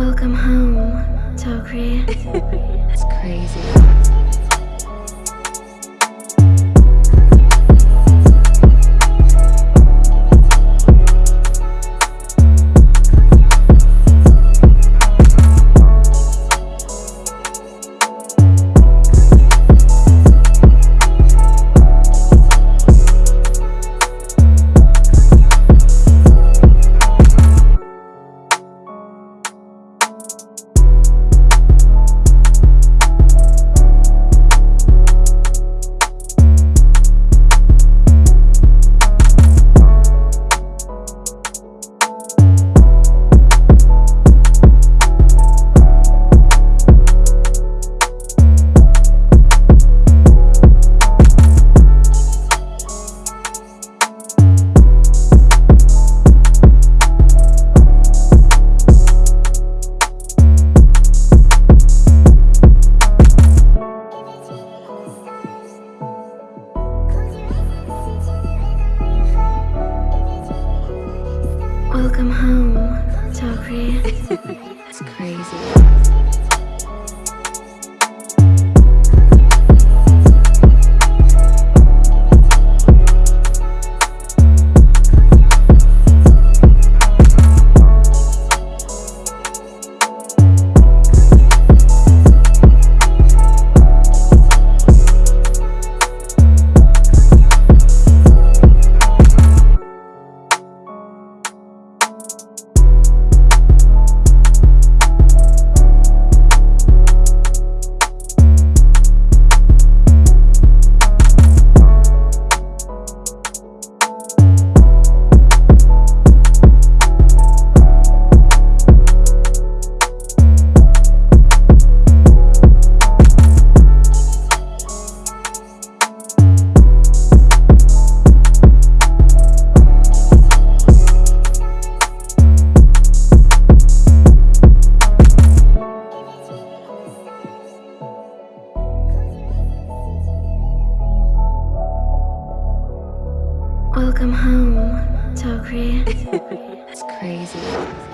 Welcome home, Tokri. That's crazy. Welcome home, Tokri. That's crazy. Welcome home, Tokri. it's crazy.